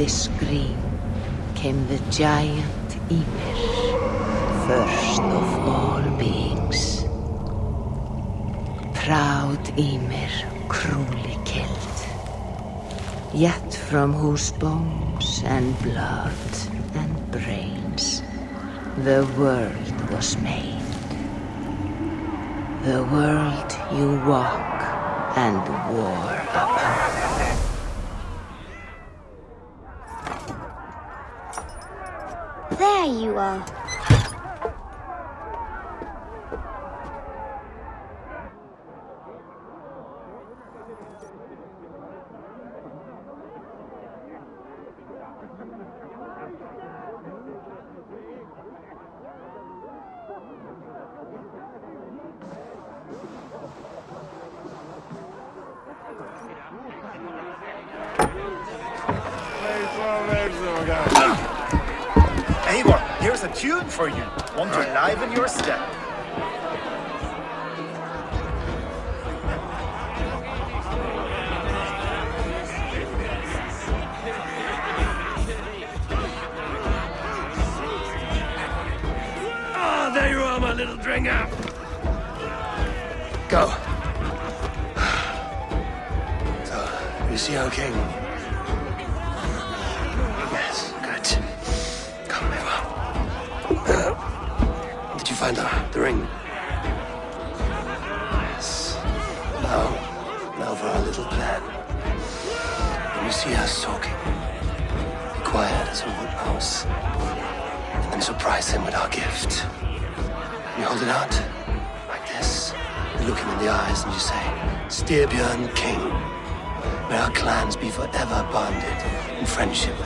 this scream came the giant Ymir, first of all beings. Proud Ymir, cruelly killed, yet from whose bones and blood and brains the world was made. The world you walk and war upon. There you are. Eivor, here's a tune for you. Want to liven your step. Ah, there you are, my little dringer. Go. So, you see our king? Find the, the ring? Yes. Now, now for our little plan. When you see us talking, be quiet as a wood mouse and surprise him with our gift. You hold it out, like this. You look him in the eyes and you say, Styrbjörn King, may our clans be forever bonded in friendship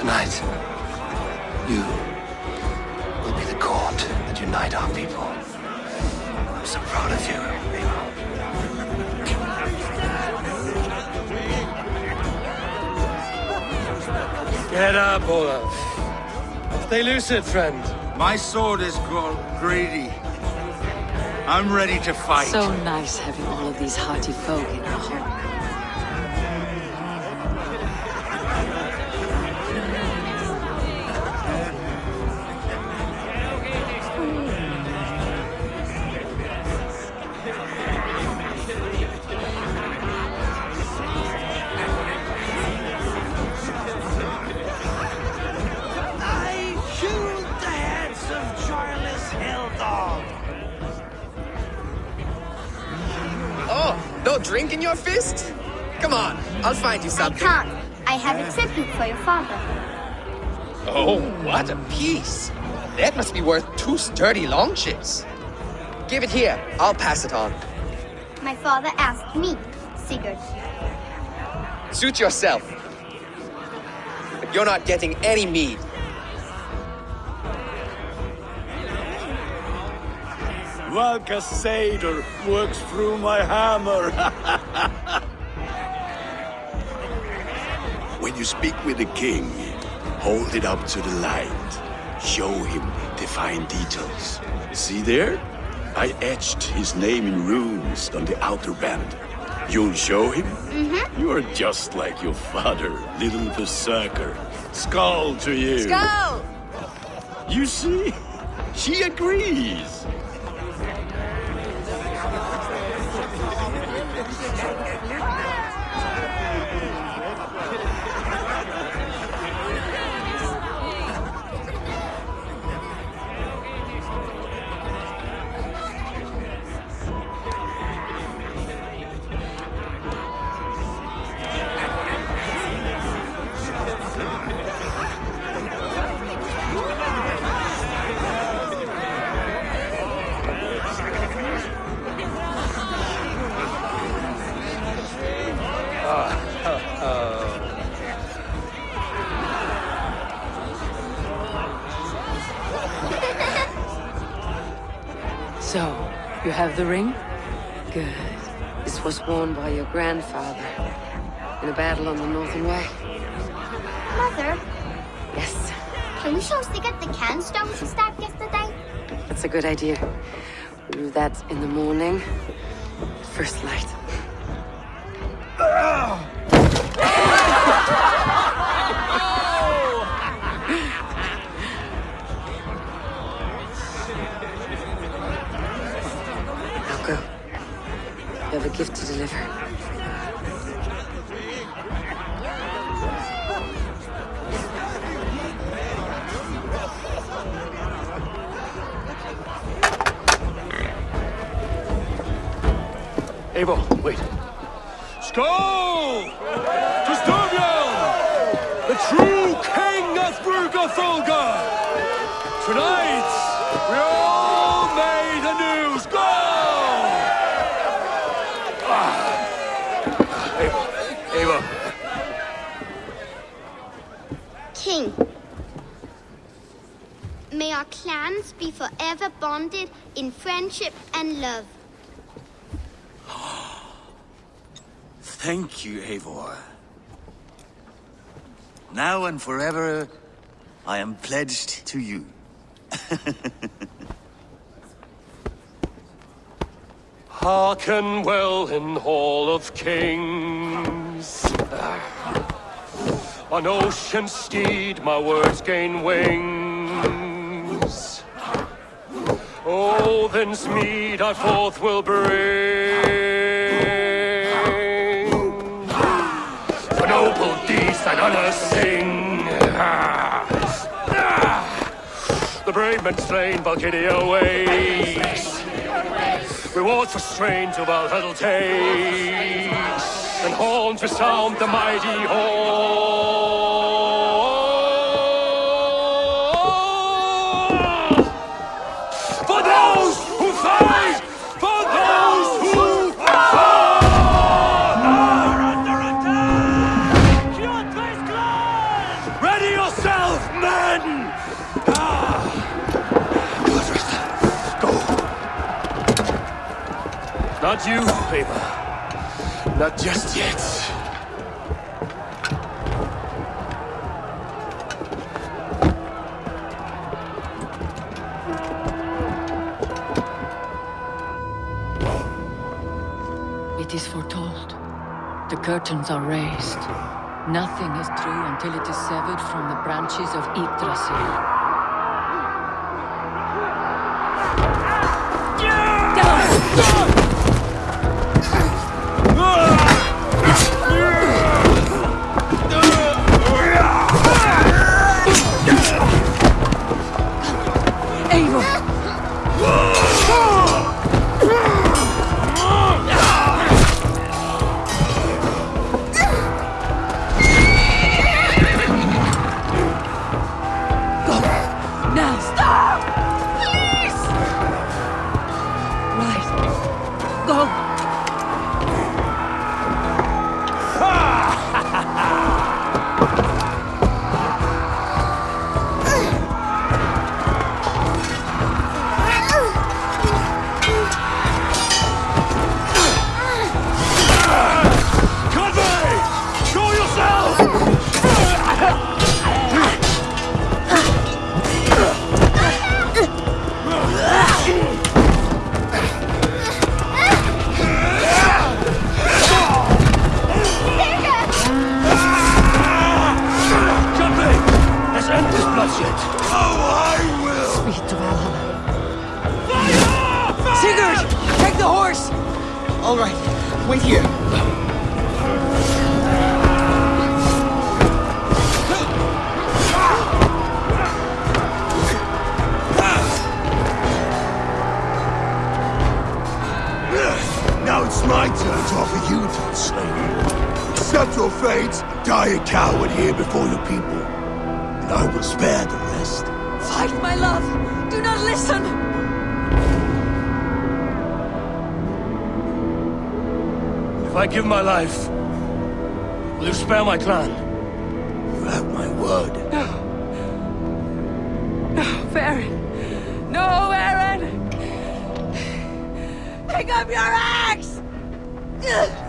Tonight, you will be the cord that unite our people. I'm so proud of you, Get up, Olaf. Stay lucid, friend. My sword is grown greedy. I'm ready to fight. So nice having all of these hearty folk in our home. Oh, what a piece. That must be worth two sturdy long ships. Give it here. I'll pass it on. My father asked me, Sigurd. Suit yourself. But you're not getting any mead. Valka Seder works through my hammer. when you speak with the king, hold it up to the light. Show him the fine details. See there? I etched his name in runes on the outer band. You'll show him? Mm-hmm. You're just like your father, little berserker. Skål to you. Go! You see? She agrees. Have the ring? Good. This was worn by your grandfather in a battle on the Northern Way. Mother, Yes, can we show Sigurd the canstone she stabbed yesterday? that's a good idea. We'll do that in the morning. First light. Gift to deliver. Eivor, wait. Styrbjörn, the true king of Rygjafylke! Tonight, we all made anew. Skål! Eivor, King. May our clans be forever bonded in friendship and love. Thank you, Eivor. Now and forever, I am pledged to you. Hearken well in Hall of Kings. On ocean steed my words gain wings. Odin's mead I forth will bring. For noble deeds and honor sing. The brave men slain Valkyria waits. Rewards for strain to Valhalla takes, and horns resound the mighty horn. Not you, Eivor. Not just yet. It is foretold. The curtains are raised. Nothing is true until it is severed from the branches of Yggdrasil. Turn to offer you to the slain. Accept your fate, die a coward here before your people, and I will spare the rest. Fight, my love! Do not listen! If I give my life, will you spare my clan? You have my word. Varin! No, Varin! Pick up your axe! What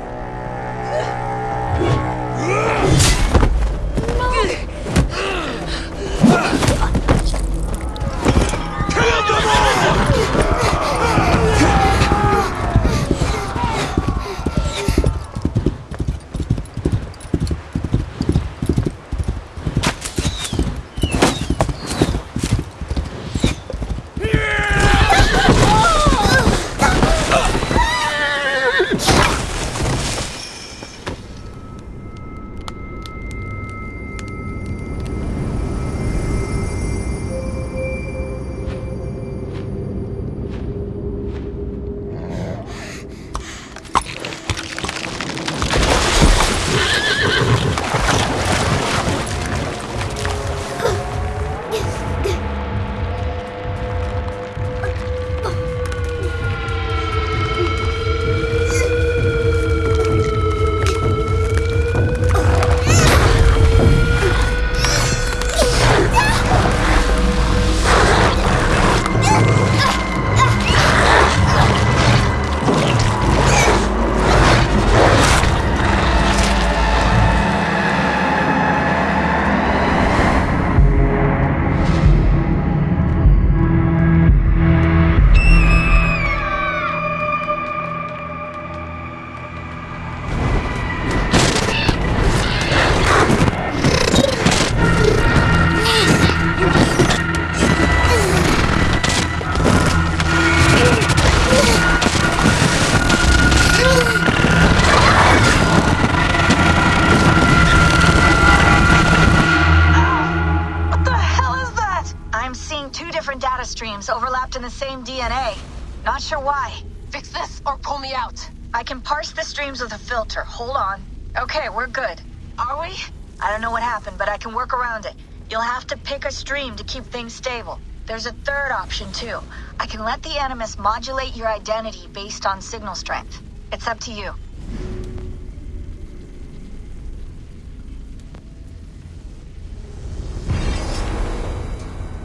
stream to keep things stable. There's a third option, too. I can let the Animus modulate your identity based on signal strength. It's up to you.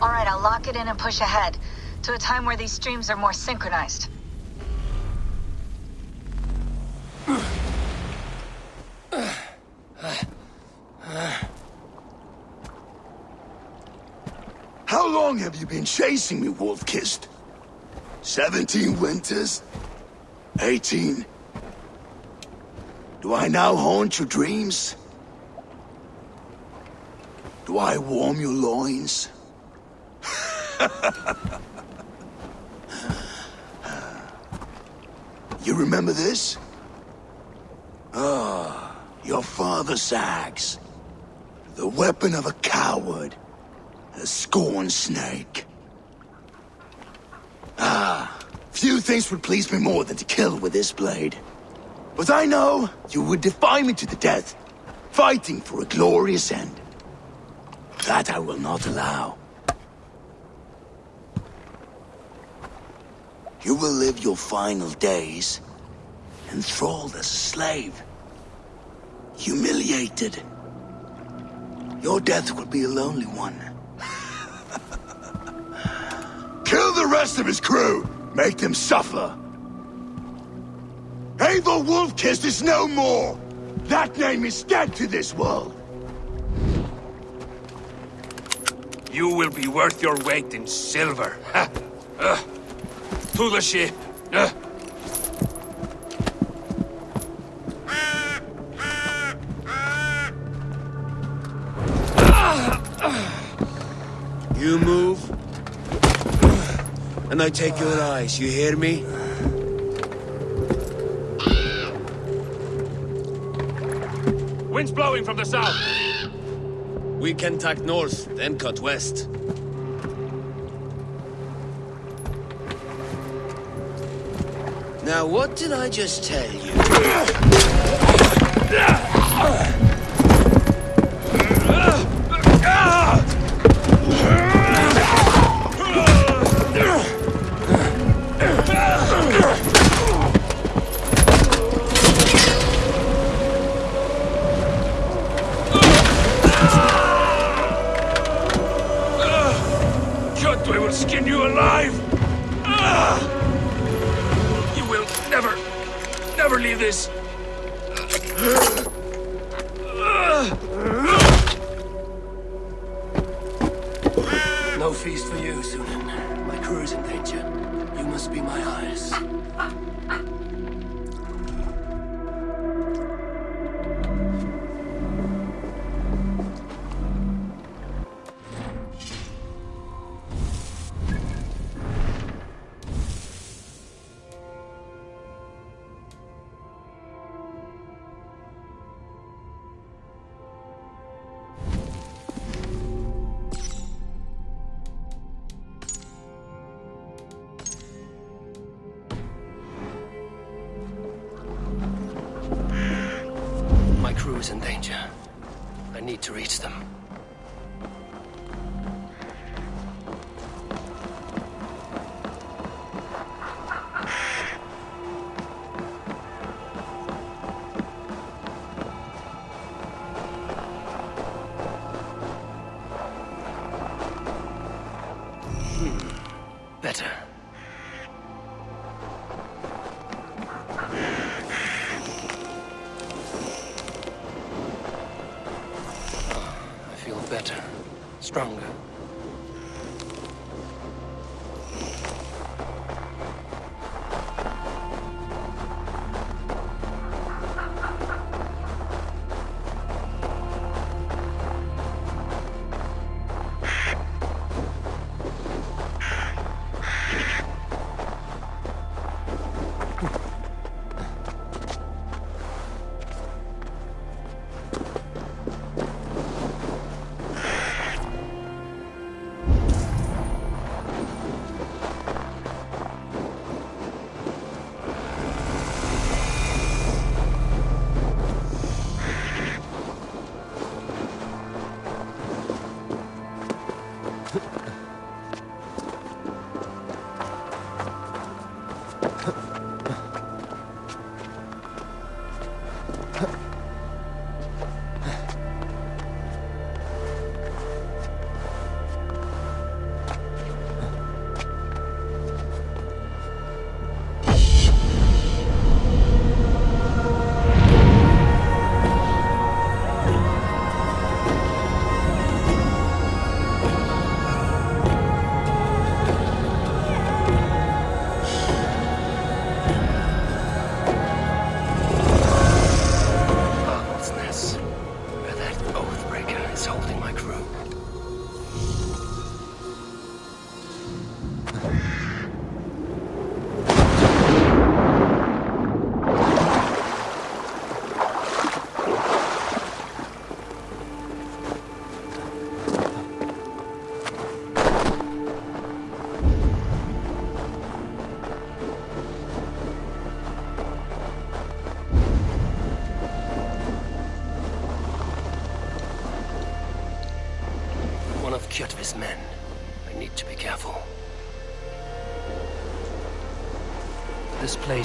Alright, I'll lock it in and push ahead to a time where these streams are more synchronized. How long have you been chasing me, Wolf-Kissed? Seventeen winters? Eighteen? Do I now haunt your dreams? Do I warm your loins? you remember this? Ah, your father's axe. The weapon of a coward. A scorn snake. Ah, few things would please me more than to kill with this blade. But I know you would defy me to the death, fighting for a glorious end. That I will not allow. You will live your final days enthralled as a slave. Humiliated. Your death will be a lonely one. The rest of his crew! Make them suffer! Eivor Wolf-Kissed is no more! That name is dead to this world! You will be worth your weight in silver. Ha! Uh, to the ship. Uh. You move, and I take your eyes, you hear me? Wind's blowing from the south. We can tack north, then cut west. Now, what did I just tell you? is in danger. I need to reach them.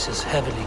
increases heavily.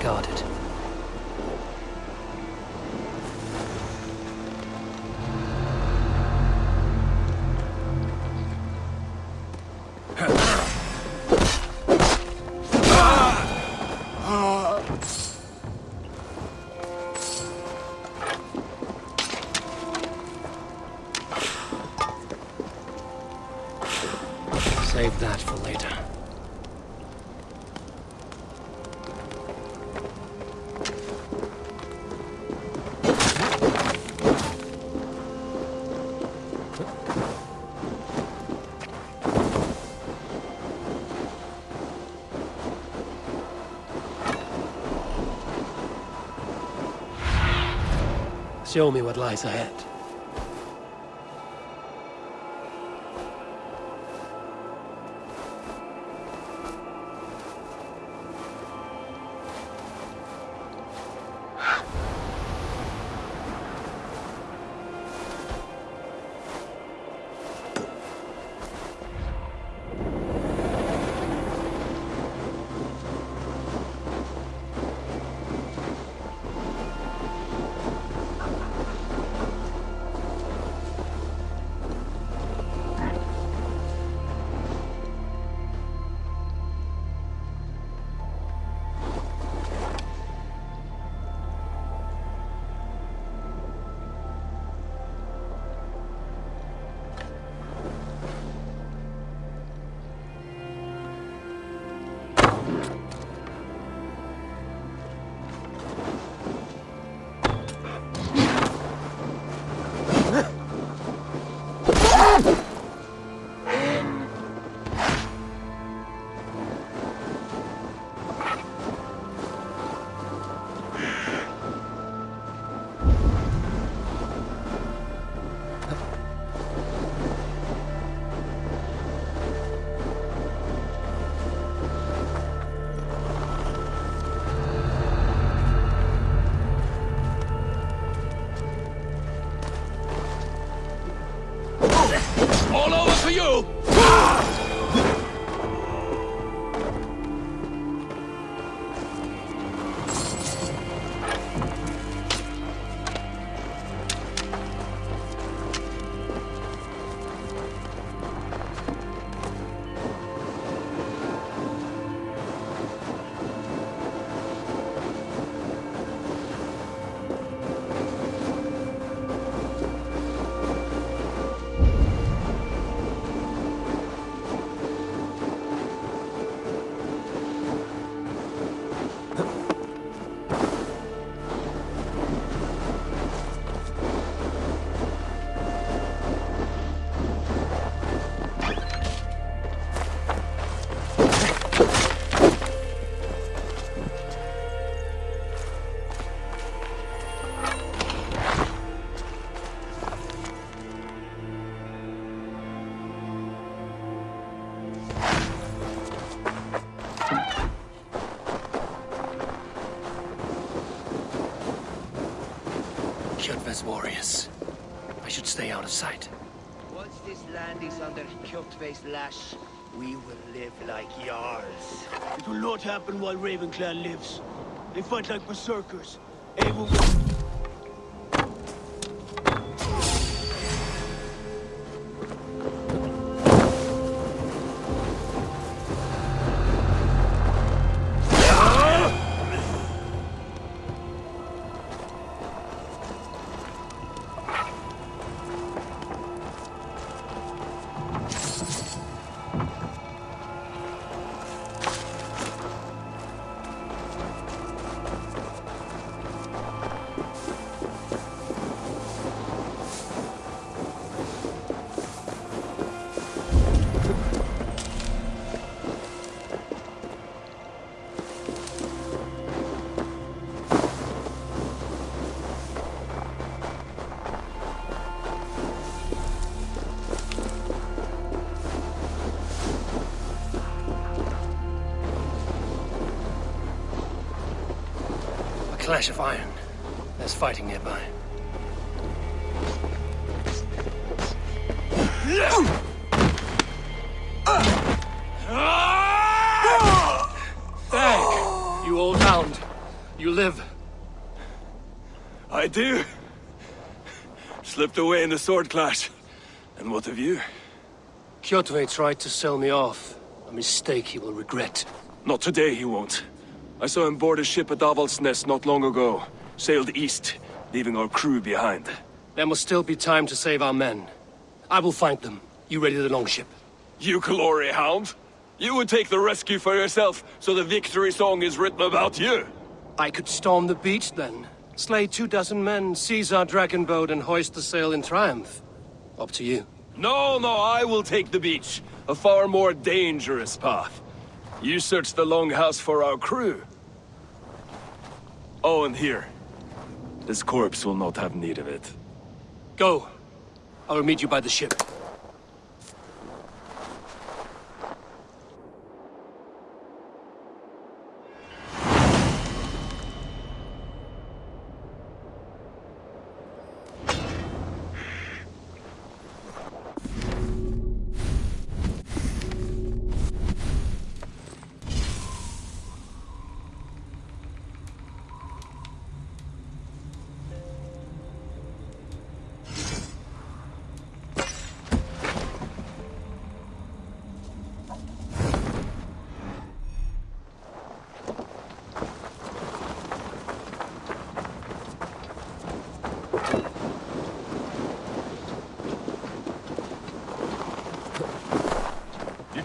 show me what lies ahead. Kjotve's lash, we will live like Jarls. It will not happen while Ravenclan lives. They fight like berserkers. Able A clash of iron. There's fighting nearby. Dag, you old hound. You live. I do. Slipped away in the sword clash. And what of you? Kjotve tried to sell me off. A mistake he will regret. Not today, he won't. I saw him board a ship at Avaldsnes not long ago. Sailed east, leaving our crew behind. There must still be time to save our men. I will find them. You ready the longship? You glory hound? You would take the rescue for yourself, so the victory song is written about you. I could storm the beach then. Slay two dozen men, seize our dragon boat, and hoist the sail in triumph. Up to you. No, no, I will take the beach. A far more dangerous path. You search the longhouse for our crew. Oh, and here. This corpse will not have need of it. Go. I will meet you by the ship.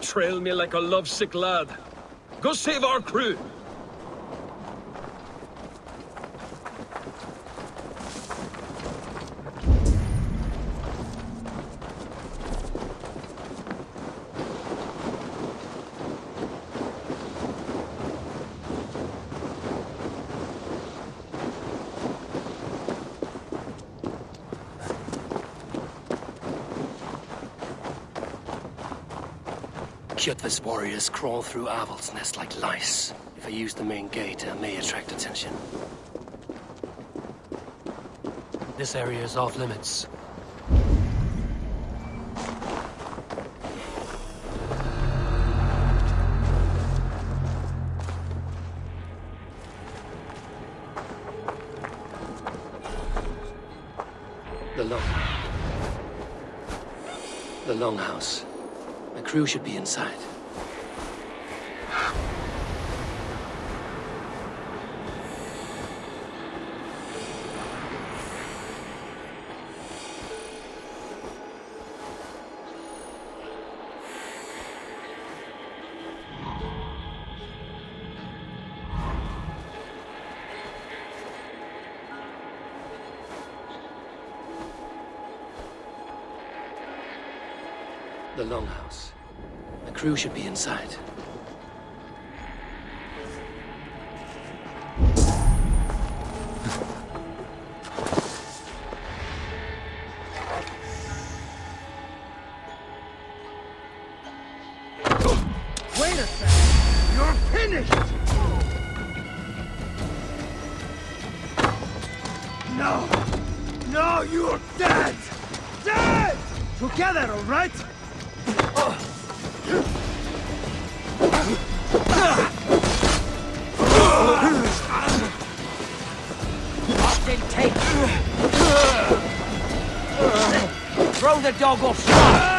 Trail me like a lovesick lad. Go save our crew. Cutlass warriors crawl through Avaldsnes like lice. If I use the main gate, I may attract attention. This area is off limits. The long... The longhouse. Crew should be inside. The Longhouse. My crew should be inside. The dog off stride.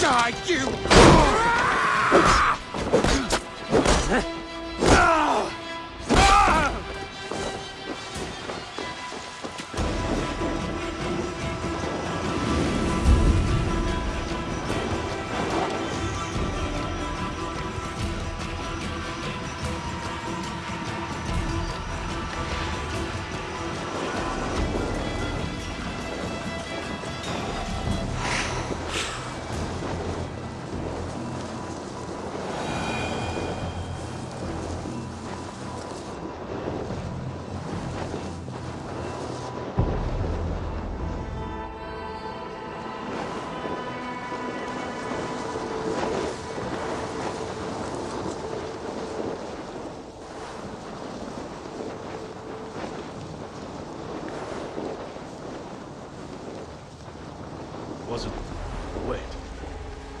Die, you! Wasn't. Wait.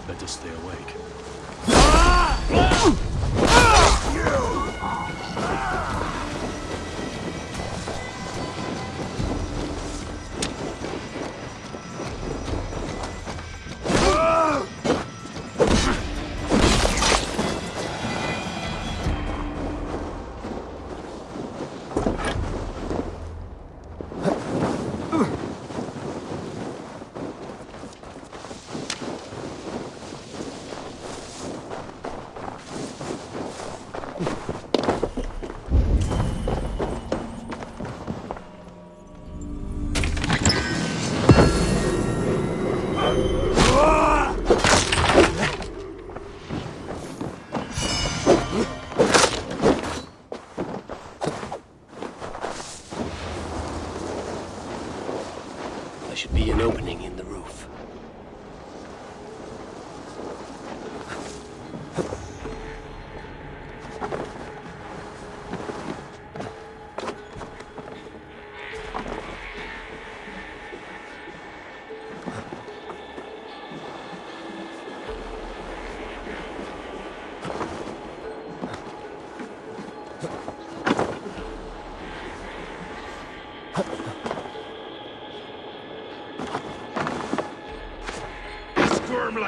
Better stay awake. Ah! Ah! Ah! There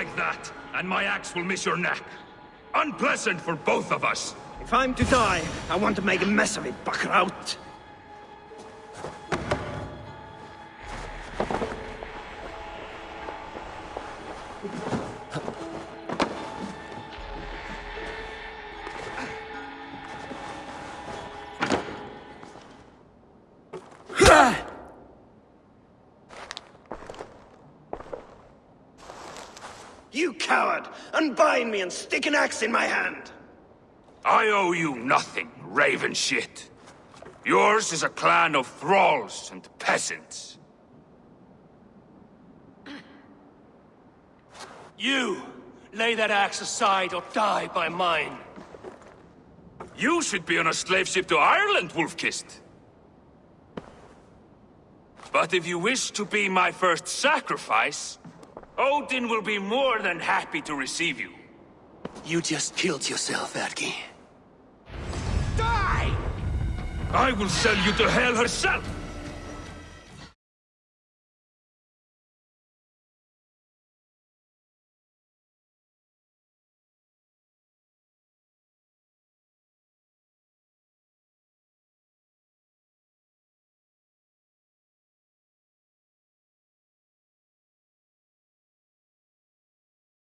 like that, and my axe will miss your neck. Unpleasant for both of us. If I'm to die, I want to make a mess of it, Buckraut. You coward! Unbind me and stick an axe in my hand! I owe you nothing, raven shit. Yours is a clan of thralls and peasants. You! Lay that axe aside or die by mine. You should be on a slave ship to Ireland, Wolf-Kissed. But if you wish to be my first sacrifice, Odin will be more than happy to receive you. You just killed yourself, Atki. Die! I will sell you to Hell herself!